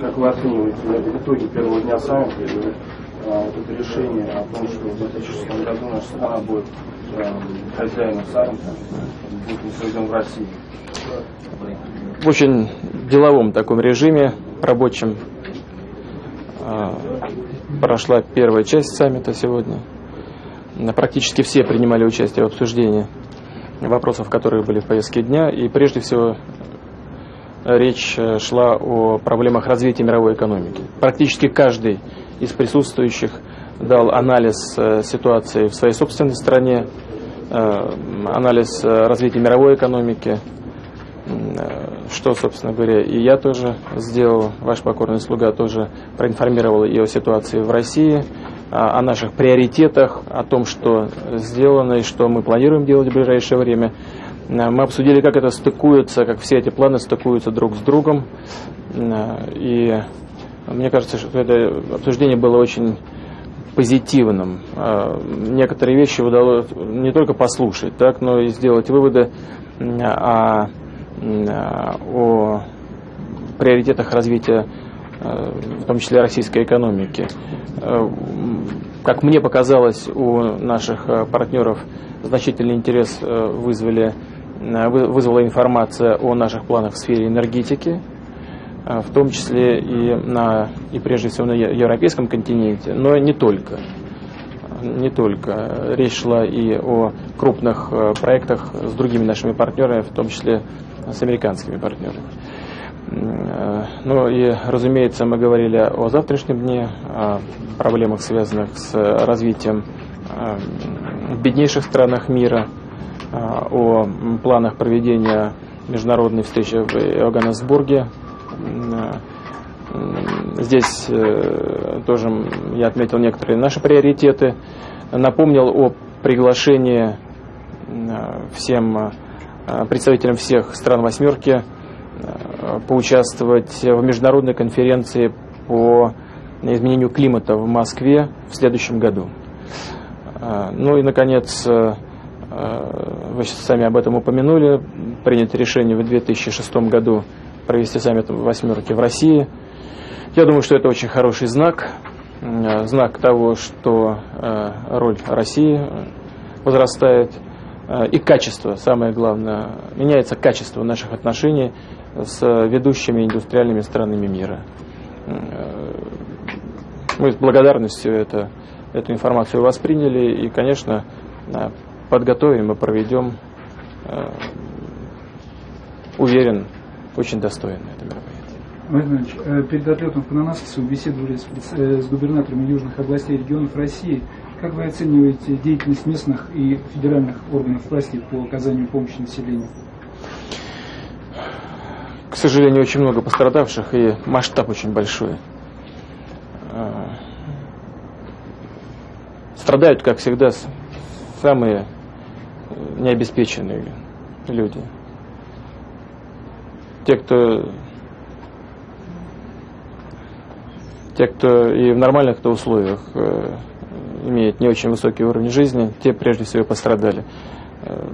как вы оцениваете итоги первого дня саммита и а, вот это решение о том, что в 2006 году наша страна будет хозяином саммита, будет проведен в России? В очень деловом таком режиме, рабочем, прошла первая часть саммита сегодня. Практически все принимали участие в обсуждении вопросов, которые были в повестке дня. И прежде всего речь э, шла о проблемах развития мировой экономики. Практически каждый из присутствующих дал анализ э, ситуации в своей собственной стране, э, анализ развития мировой экономики, что, собственно говоря, и я тоже сделал, ваш покорный слуга тоже проинформировал и о ситуации в России, о наших приоритетах, о том, что сделано и что мы планируем делать в ближайшее время. Мы обсудили, как это стыкуется, как все эти планы стыкуются друг с другом. И мне кажется, что это обсуждение было очень позитивным. Некоторые вещи удалось не только послушать, так, но и сделать выводы о, о приоритетах развития в том числе российской экономики. Э, как мне показалось, у наших э, партнеров значительный интерес э, вызвали, вызвала информация о наших планах в сфере энергетики, в том числе и, на, и прежде всего на европейском континенте, но не только. Не только. Речь шла и о крупных проектах с другими нашими партнерами, в том числе с американскими партнерами. Ну и, разумеется, мы говорили о завтрашнем дне, о проблемах, связанных с развитием э, в беднейших странах мира, э, о планах проведения международной встречи в Иоганнесбурге. Э, здесь тоже я отметил некоторые наши приоритеты, напомнил о приглашении всем представителям всех стран «восьмерки» Э, поучаствовать в международной конференции по изменению климата в Москве в следующем году. Э, ну и, наконец, э, вы сами об этом упомянули, принято решение в 2006 году провести саммит восьмерки в России. Я думаю, что это очень хороший знак, знак того, что роль России возрастает, и качество, самое главное, меняется качество наших отношений с ведущими индустриальными странами мира. Э, мы с благодарностью это, эту информацию восприняли. И, конечно, э, подготовим и проведем, э, уверен, очень достойно это мероприятие. Владимир перед отлетом в Панамаску беседовали с, с губернаторами южных областей и регионов России. Как вы оцениваете деятельность местных и федеральных органов власти по оказанию помощи населению? к сожалению, очень много пострадавших и масштаб очень большой. Страдают, как всегда, самые необеспеченные люди. Те, кто те, кто и в нормальных -то условиях э, имеет не очень высокий уровень жизни, те прежде всего пострадали. Э,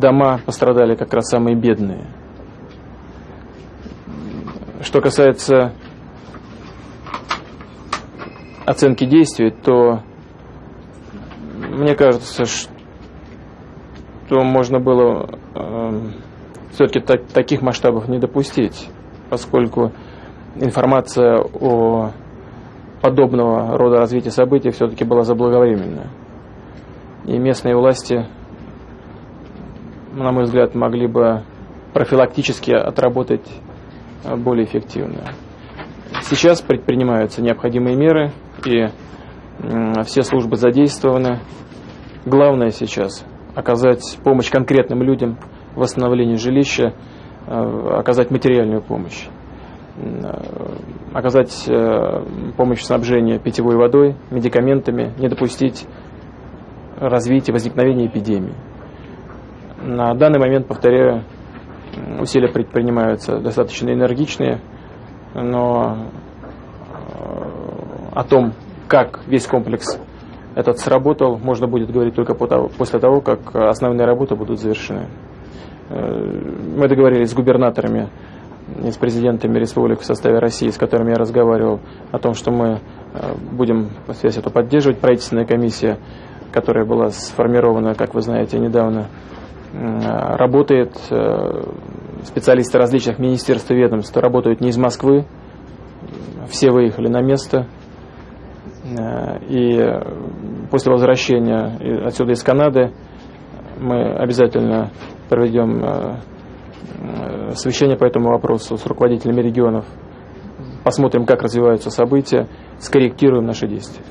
дома пострадали как раз самые бедные. Что касается оценки действий, то мне кажется, что можно было э, все-таки так, таких масштабов не допустить, поскольку информация о подобного рода развития событий все-таки была заблаговременна. И местные власти, на мой взгляд, могли бы профилактически отработать более эффективно. Сейчас предпринимаются необходимые меры, и все службы задействованы. Главное сейчас оказать помощь конкретным людям в восстановлении жилища, э, оказать материальную помощь, э, оказать э, помощь в снабжении питьевой водой, медикаментами, не допустить развития, возникновения эпидемии. На данный момент, повторяю, усилия предпринимаются достаточно энергичные, но о том, как весь комплекс этот сработал, можно будет говорить только после того, как основные работы будут завершены. Э, мы договорились с губернаторами и с президентами республик в составе России, с которыми я разговаривал, о том, что мы будем связь эту поддерживать. Правительственная комиссия, которая была сформирована, как вы знаете, недавно, работает. Специалисты различных министерств и ведомств работают не из Москвы, все выехали на место. И после возвращения отсюда из Канады мы обязательно проведем э, э, совещание по этому вопросу с руководителями регионов. Посмотрим, как развиваются события, скорректируем наши действия.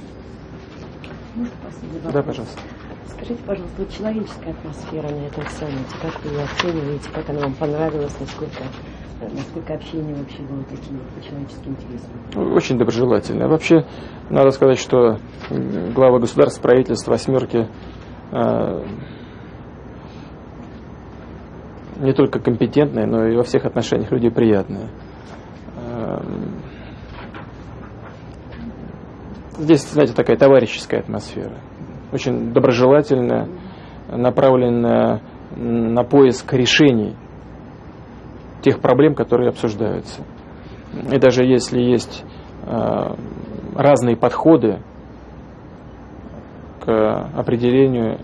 Да, пожалуйста. Скажите, пожалуйста, вот человеческая атмосфера на этом саммите, как вы ее оцениваете, как она вам понравилась, насколько, насколько общение вообще было таким по-человечески интересным? Очень доброжелательное. Вообще, надо сказать, что глава государства, правительства, восьмерки э, не только компетентные, но и во всех отношениях люди приятные. Эм, здесь, знаете, такая товарищеская атмосфера, очень доброжелательная, направленная на поиск решений тех проблем, которые обсуждаются. И даже если есть э, разные подходы к определению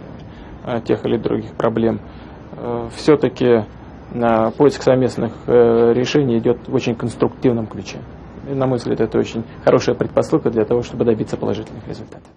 э, тех или других проблем, Э, все-таки поиск совместных решений идет в очень конструктивном ключе. И, на мой взгляд, это очень хорошая предпосылка для того, чтобы добиться положительных результатов.